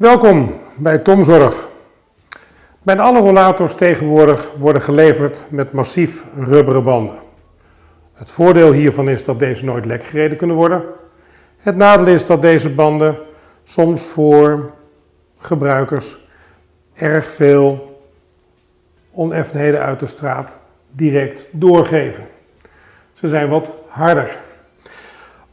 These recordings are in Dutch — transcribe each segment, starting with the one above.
Welkom bij Tomzorg. Bijna alle rollators tegenwoordig worden geleverd met massief rubberen banden. Het voordeel hiervan is dat deze nooit lek gereden kunnen worden. Het nadeel is dat deze banden soms voor gebruikers erg veel oneffenheden uit de straat direct doorgeven. Ze zijn wat harder.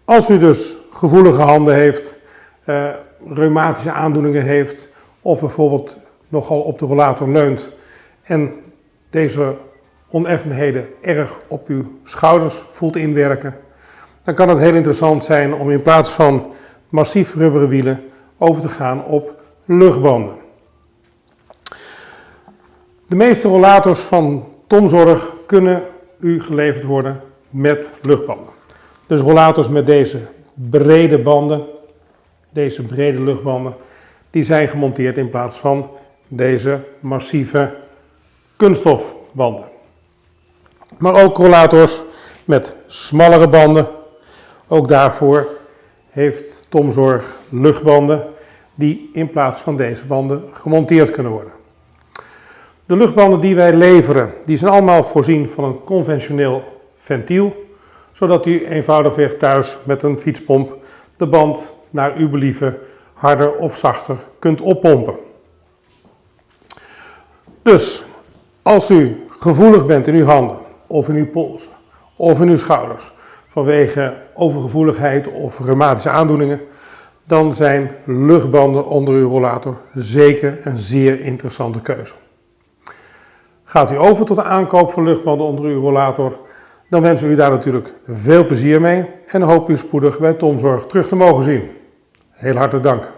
Als u dus gevoelige handen heeft, uh, reumatische aandoeningen heeft of bijvoorbeeld nogal op de rollator leunt en deze oneffenheden erg op uw schouders voelt inwerken, dan kan het heel interessant zijn om in plaats van massief rubberen wielen over te gaan op luchtbanden. De meeste rollators van Tomzorg kunnen u geleverd worden met luchtbanden. Dus rollators met deze brede banden, deze brede luchtbanden, die zijn gemonteerd in plaats van deze massieve kunststofbanden. Maar ook rollators met smallere banden. Ook daarvoor heeft Tomzorg luchtbanden die in plaats van deze banden gemonteerd kunnen worden. De luchtbanden die wij leveren, die zijn allemaal voorzien van een conventioneel ventiel, zodat u eenvoudigweg thuis met een fietspomp de band naar uw believen harder of zachter kunt oppompen. Dus als u gevoelig bent in uw handen of in uw polsen of in uw schouders vanwege overgevoeligheid of reumatische aandoeningen, dan zijn luchtbanden onder uw rollator zeker een zeer interessante keuze. Gaat u over tot de aankoop van luchtbanden onder uw rollator, dan wensen we u daar natuurlijk veel plezier mee en hoop u spoedig bij Tomzorg terug te mogen zien. Heel hartelijk dank.